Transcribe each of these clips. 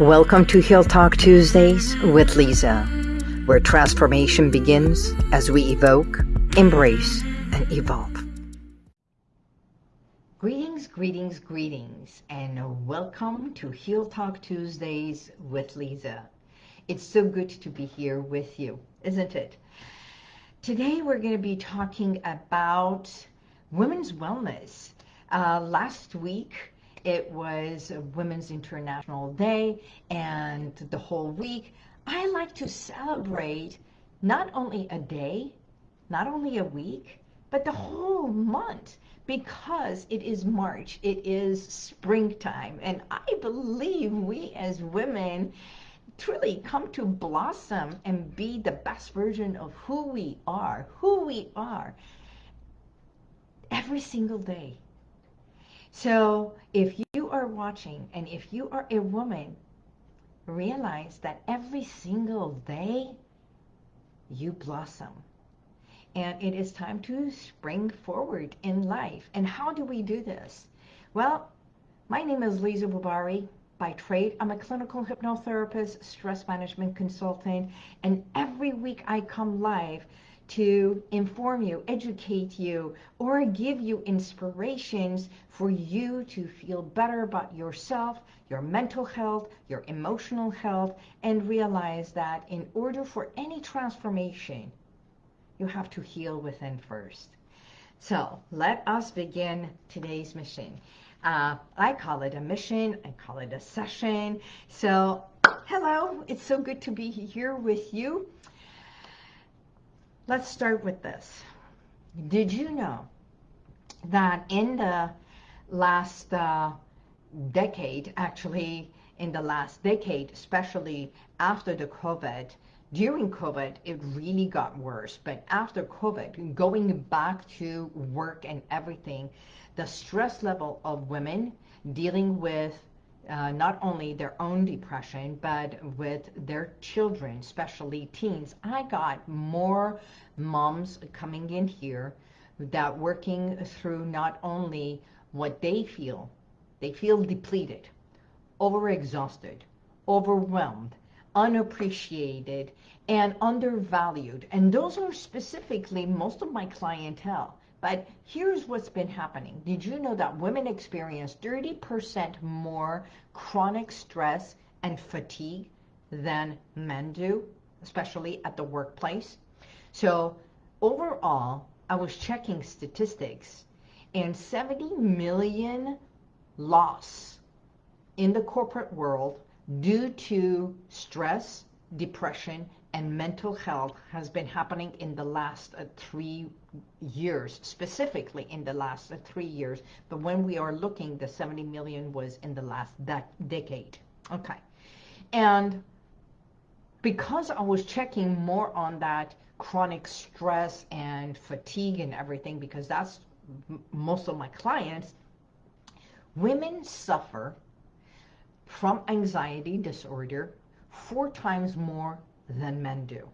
Welcome to Heal Talk Tuesdays with Lisa, where transformation begins as we evoke, embrace, and evolve. Greetings, greetings, greetings, and welcome to Heal Talk Tuesdays with Lisa. It's so good to be here with you, isn't it? Today we're going to be talking about women's wellness. Uh, last week it was Women's International Day and the whole week. I like to celebrate not only a day, not only a week, but the whole month because it is March, it is springtime, and I believe we as women truly come to blossom and be the best version of who we are, who we are every single day. So if you are watching and if you are a woman, realize that every single day you blossom. And it is time to spring forward in life. And how do we do this? Well, my name is Lisa Bubari. By trade, I'm a clinical hypnotherapist, stress management consultant, and every week I come live to inform you, educate you, or give you inspirations for you to feel better about yourself, your mental health, your emotional health, and realize that in order for any transformation, you have to heal within first. So let us begin today's mission. Uh, I call it a mission. I call it a session. So hello, it's so good to be here with you. Let's start with this. Did you know that in the last uh, decade, actually in the last decade, especially after the COVID, during COVID, it really got worse. But after COVID, going back to work and everything, the stress level of women dealing with uh, not only their own depression, but with their children, especially teens. I got more moms coming in here that working through not only what they feel, they feel depleted, overexhausted, overwhelmed, unappreciated, and undervalued. And those are specifically most of my clientele. But here's what's been happening. Did you know that women experience 30% more chronic stress and fatigue than men do, especially at the workplace? So overall, I was checking statistics and 70 million loss in the corporate world due to stress, depression, and mental health has been happening in the last uh, three years, specifically in the last uh, three years. But when we are looking, the 70 million was in the last decade. Okay. And because I was checking more on that chronic stress and fatigue and everything, because that's most of my clients, women suffer from anxiety disorder four times more than men do.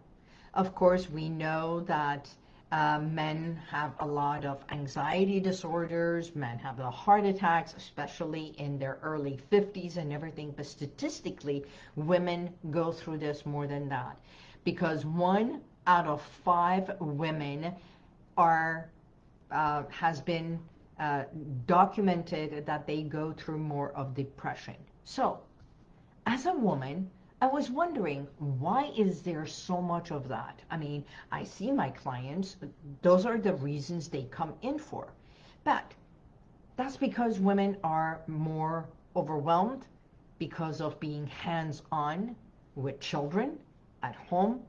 Of course, we know that uh, men have a lot of anxiety disorders, men have the heart attacks, especially in their early 50s and everything, but statistically, women go through this more than that. Because one out of five women are uh, has been uh, documented that they go through more of depression. So, as a woman, I was wondering, why is there so much of that? I mean, I see my clients, those are the reasons they come in for. But that's because women are more overwhelmed because of being hands-on with children at home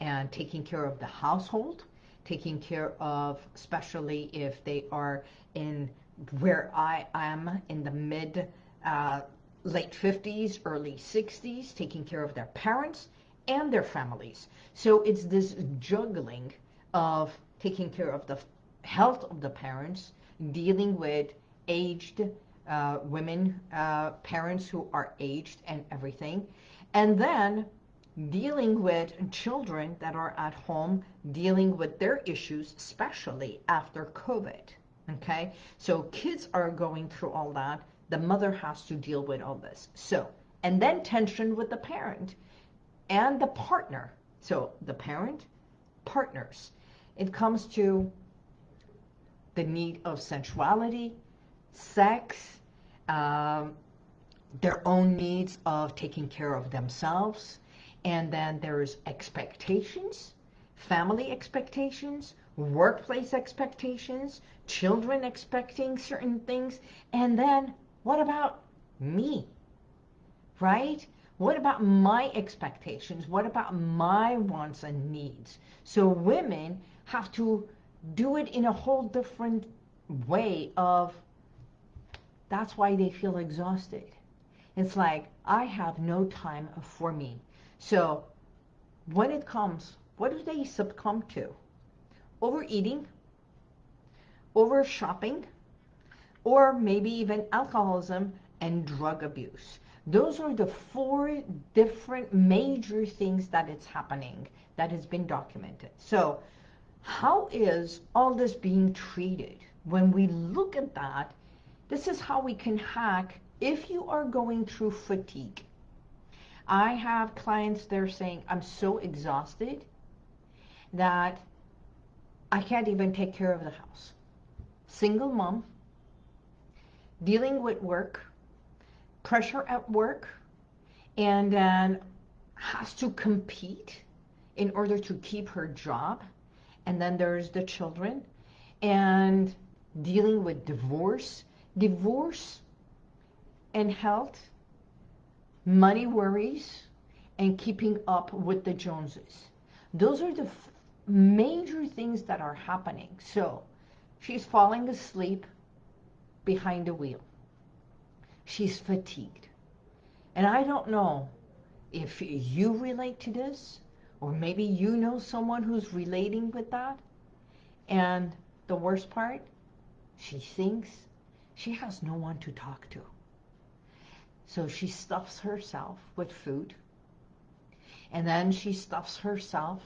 and taking care of the household, taking care of, especially if they are in where I am in the mid uh, late 50s, early 60s, taking care of their parents and their families. So it's this juggling of taking care of the health of the parents, dealing with aged uh, women, uh, parents who are aged and everything, and then dealing with children that are at home, dealing with their issues, especially after COVID. Okay, so kids are going through all that the mother has to deal with all this. So and then tension with the parent and the partner. So the parent, partners. It comes to the need of sensuality, sex, um, their own needs of taking care of themselves. And then there's expectations, family expectations, workplace expectations, children expecting certain things. And then what about me? Right? What about my expectations? What about my wants and needs? So women have to do it in a whole different way of that's why they feel exhausted. It's like, I have no time for me. So when it comes, what do they succumb to? Overeating, over shopping, or maybe even alcoholism and drug abuse. Those are the four different major things that it's happening that has been documented. So how is all this being treated? When we look at that, this is how we can hack if you are going through fatigue. I have clients, they're saying, I'm so exhausted that I can't even take care of the house. Single mom, dealing with work, pressure at work, and then has to compete in order to keep her job. And then there's the children and dealing with divorce divorce and health, money worries, and keeping up with the Joneses. Those are the major things that are happening. So she's falling asleep behind the wheel. She's fatigued. And I don't know if you relate to this, or maybe you know someone who's relating with that. And the worst part, she thinks she has no one to talk to. So she stuffs herself with food. And then she stuffs herself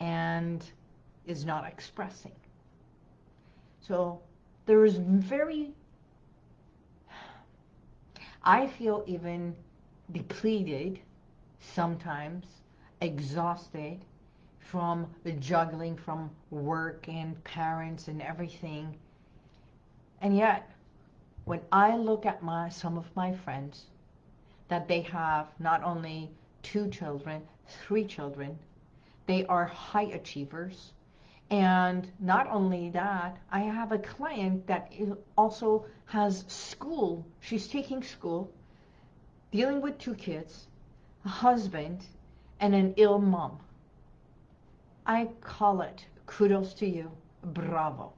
and is not expressing. So there is very, I feel even depleted sometimes, exhausted from the juggling from work and parents and everything and yet, when I look at my some of my friends, that they have not only two children, three children, they are high achievers. And not only that, I have a client that also has school. She's taking school, dealing with two kids, a husband, and an ill mom. I call it kudos to you. Bravo.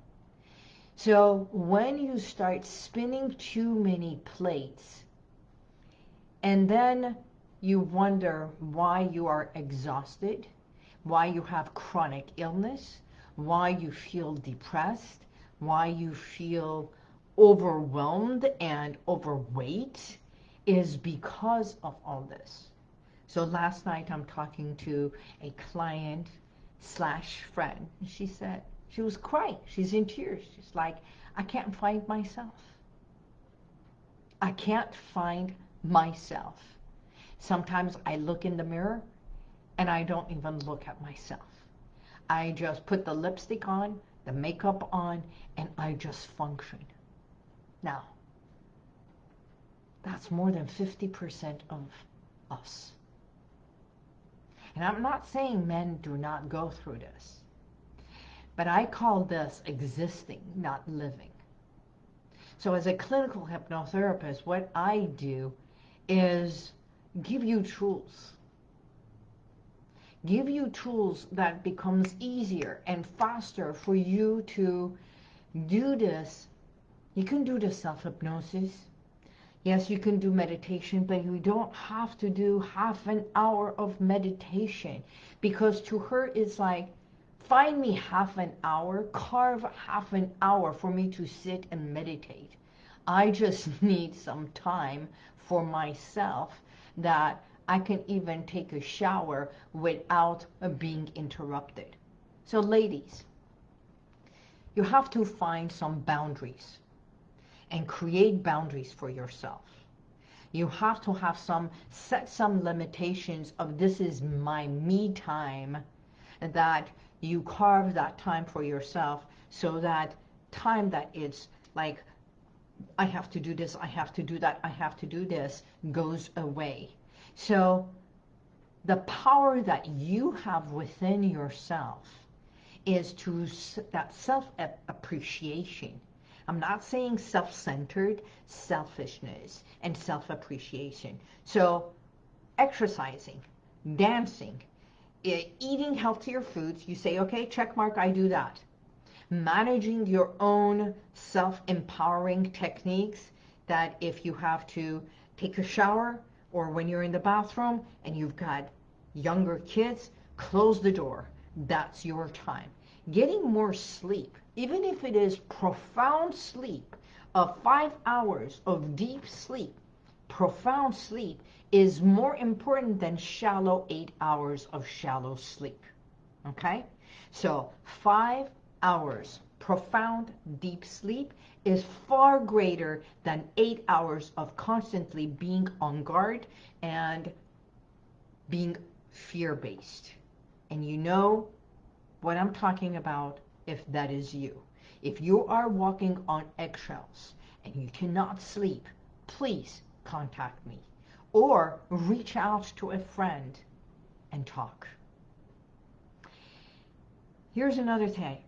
So when you start spinning too many plates, and then you wonder why you are exhausted, why you have chronic illness, why you feel depressed, why you feel overwhelmed and overweight is because of all this. So last night I'm talking to a client slash friend. And she said, she was crying. She's in tears. She's like, I can't find myself. I can't find myself. Sometimes I look in the mirror and I don't even look at myself. I just put the lipstick on, the makeup on, and I just function. Now, that's more than 50% of us. And I'm not saying men do not go through this. But I call this existing, not living. So as a clinical hypnotherapist, what I do is give you tools. Give you tools that becomes easier and faster for you to do this. You can do the self-hypnosis. Yes, you can do meditation, but you don't have to do half an hour of meditation because to her it's like, Find me half an hour, carve half an hour for me to sit and meditate. I just need some time for myself that I can even take a shower without uh, being interrupted. So ladies, you have to find some boundaries and create boundaries for yourself. You have to have some, set some limitations of this is my me time, that you carve that time for yourself so that time that it's like, I have to do this, I have to do that, I have to do this, goes away. So the power that you have within yourself is to that self-appreciation. I'm not saying self-centered, selfishness and self-appreciation. So exercising, dancing, eating healthier foods, you say, okay, check mark, I do that. Managing your own self-empowering techniques that if you have to take a shower or when you're in the bathroom and you've got younger kids, close the door. That's your time. Getting more sleep, even if it is profound sleep, of five hours of deep sleep, profound sleep is more important than shallow eight hours of shallow sleep. Okay? So five hours profound deep sleep is far greater than eight hours of constantly being on guard and being fear-based. And you know what I'm talking about if that is you. If you are walking on eggshells and you cannot sleep, please contact me or reach out to a friend and talk. Here's another thing.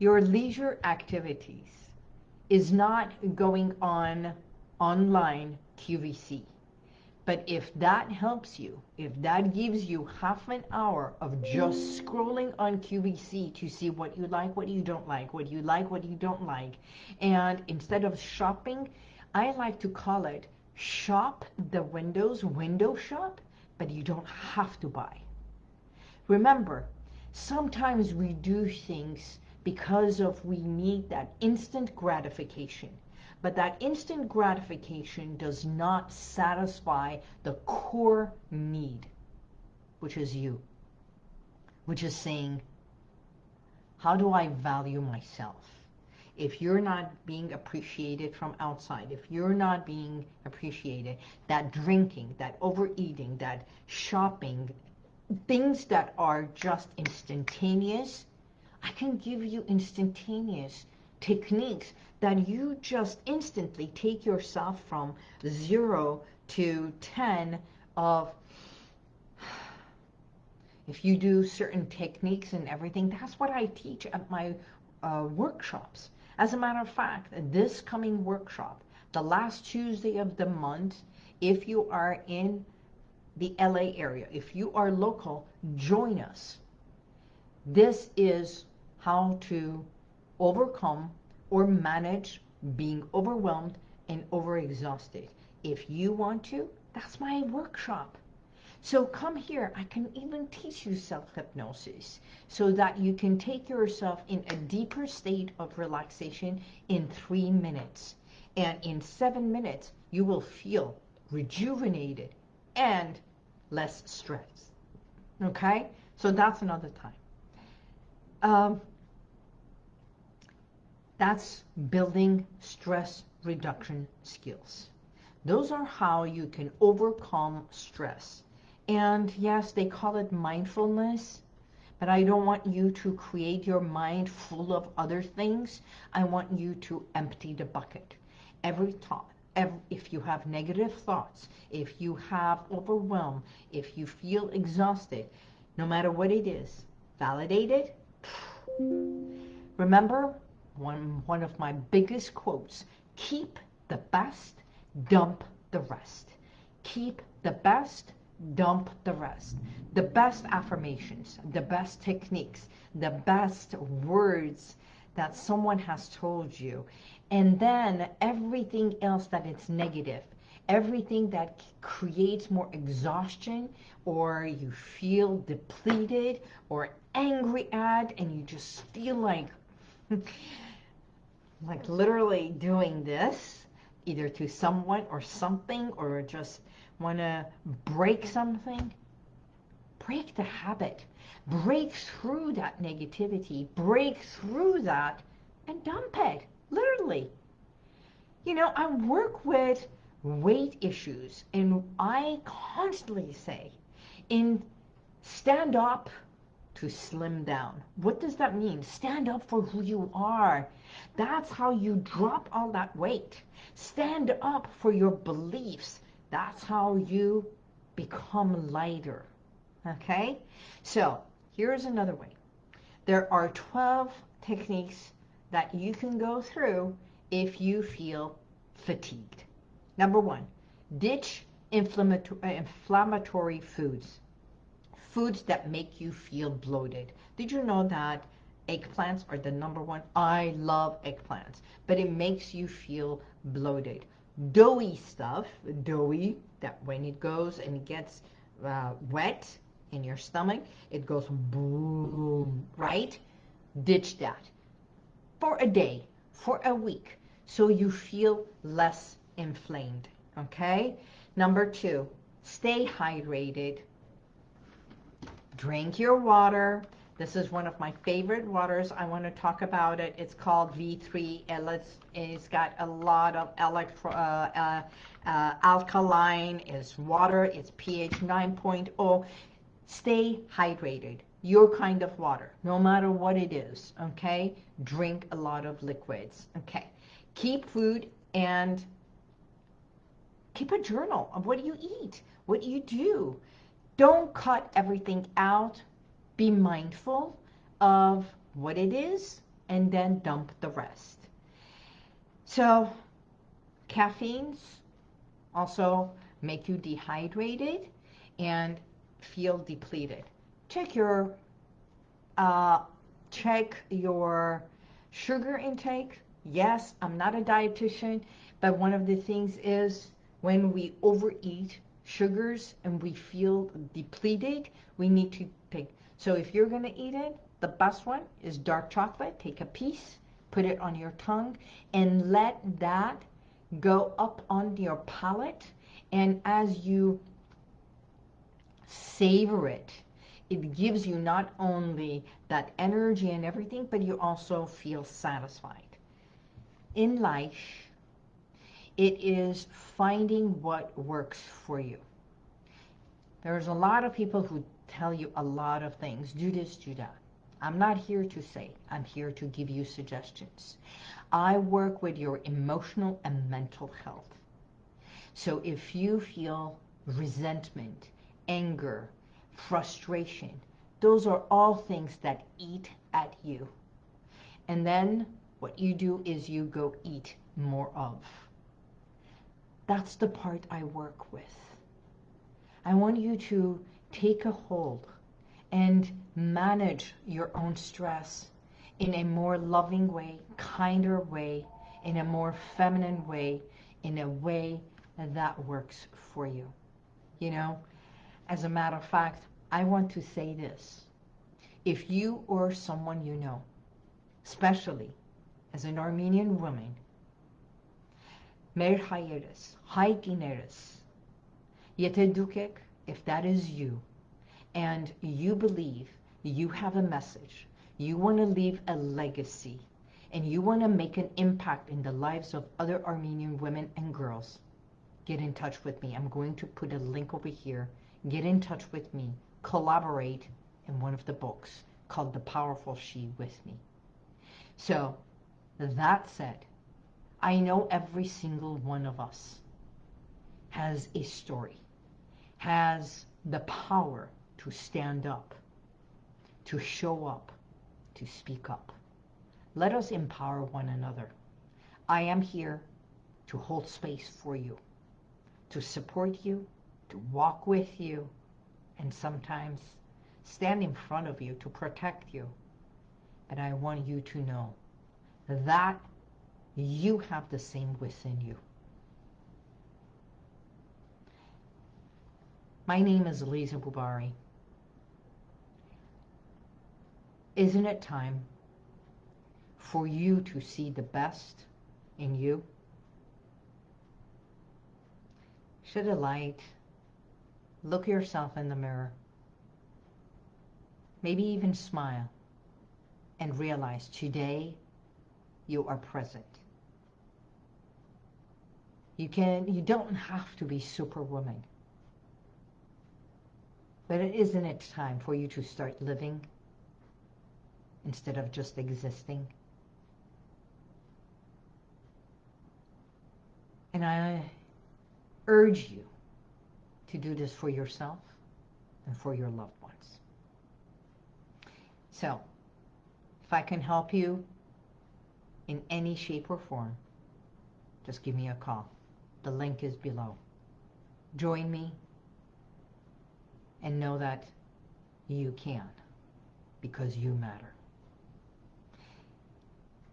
Your leisure activities is not going on online QVC. But if that helps you, if that gives you half an hour of just scrolling on QVC to see what you like, what you don't like, what you like, what you don't like, and instead of shopping, I like to call it shop the windows, window shop, but you don't have to buy. Remember, sometimes we do things because of we need that instant gratification. But that instant gratification does not satisfy the core need, which is you, which is saying, how do I value myself? If you're not being appreciated from outside, if you're not being appreciated, that drinking, that overeating, that shopping, things that are just instantaneous, I can give you instantaneous techniques that you just instantly take yourself from zero to 10 of if you do certain techniques and everything, that's what I teach at my uh, workshops. As a matter of fact, this coming workshop, the last Tuesday of the month, if you are in the LA area, if you are local, join us. This is how to overcome or manage being overwhelmed and overexhausted. If you want to, that's my workshop. So come here, I can even teach you self-hypnosis so that you can take yourself in a deeper state of relaxation in three minutes. And in seven minutes, you will feel rejuvenated and less stress. Okay? So that's another time. Um, that's building stress reduction skills. Those are how you can overcome stress. And yes, they call it mindfulness, but I don't want you to create your mind full of other things. I want you to empty the bucket. Every thought, every, if you have negative thoughts, if you have overwhelm, if you feel exhausted, no matter what it is, validate it. Remember, one, one of my biggest quotes, keep the best, dump the rest. Keep the best, dump the rest. The best affirmations, the best techniques, the best words that someone has told you. And then everything else that is negative, everything that creates more exhaustion or you feel depleted or angry at and you just feel like like literally doing this either to someone or something or just want to break something break the habit. Break through that negativity. Break through that and dump it. Literally. You know I work with weight issues, and I constantly say, in stand up to slim down. What does that mean? Stand up for who you are. That's how you drop all that weight. Stand up for your beliefs. That's how you become lighter. Okay? So, here's another way. There are 12 techniques that you can go through if you feel fatigued. Number one, ditch inflammatory foods foods that make you feel bloated. Did you know that eggplants are the number one? I love eggplants, but it makes you feel bloated. Doughy stuff, doughy, that when it goes and it gets uh, wet in your stomach, it goes boom, right? Ditch that for a day, for a week, so you feel less inflamed, okay? Number two, stay hydrated. Drink your water. This is one of my favorite waters. I want to talk about it. It's called V3. It's, it's got a lot of electro, uh, uh, uh, alkaline. It's water. It's pH 9.0. Stay hydrated. Your kind of water, no matter what it is. Okay. Drink a lot of liquids. Okay. Keep food and keep a journal of what you eat, what you do. Don't cut everything out. Be mindful of what it is and then dump the rest. So caffeines also make you dehydrated and feel depleted. Check your uh, check your sugar intake. Yes, I'm not a dietitian, but one of the things is when we overeat, sugars and we feel depleted, we need to take. So if you're going to eat it, the best one is dark chocolate. Take a piece, put it on your tongue, and let that go up on your palate. And as you savor it, it gives you not only that energy and everything, but you also feel satisfied. In life, it is finding what works for you. There's a lot of people who tell you a lot of things. Do this, do that. I'm not here to say. I'm here to give you suggestions. I work with your emotional and mental health. So if you feel resentment, anger, frustration, those are all things that eat at you. And then what you do is you go eat more of. That's the part I work with. I want you to take a hold and manage your own stress in a more loving way, kinder way, in a more feminine way, in a way that works for you. You know, as a matter of fact, I want to say this. If you or someone you know, especially as an Armenian woman, Merhayeres, Yete Yetedukek, if that is you, and you believe you have a message, you want to leave a legacy, and you want to make an impact in the lives of other Armenian women and girls, get in touch with me. I'm going to put a link over here. Get in touch with me. Collaborate in one of the books called The Powerful She with me. So that said, I know every single one of us has a story, has the power to stand up, to show up, to speak up. Let us empower one another. I am here to hold space for you, to support you, to walk with you, and sometimes stand in front of you to protect you. But I want you to know that you have the same within you. My name is Lisa Bubari. Isn't it time for you to see the best in you? Shed a light. Look yourself in the mirror. Maybe even smile and realize today you are present. You can you don't have to be superwoman. But it isn't it time for you to start living instead of just existing? And I urge you to do this for yourself and for your loved ones. So, if I can help you in any shape or form, just give me a call. The link is below. Join me and know that you can because you matter.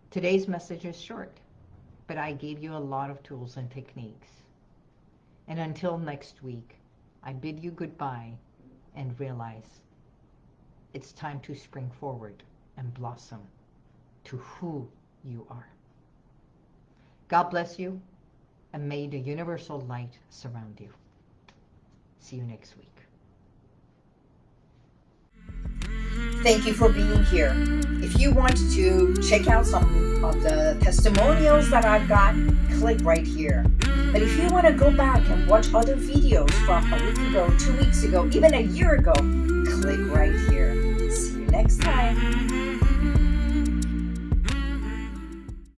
Today's message is short, but I gave you a lot of tools and techniques. And until next week, I bid you goodbye and realize it's time to spring forward and blossom to who you are. God bless you and may the universal light surround you. See you next week. Thank you for being here. If you want to check out some of the testimonials that I've got, click right here. But if you want to go back and watch other videos from a week ago, two weeks ago, even a year ago, click right here. See you next time.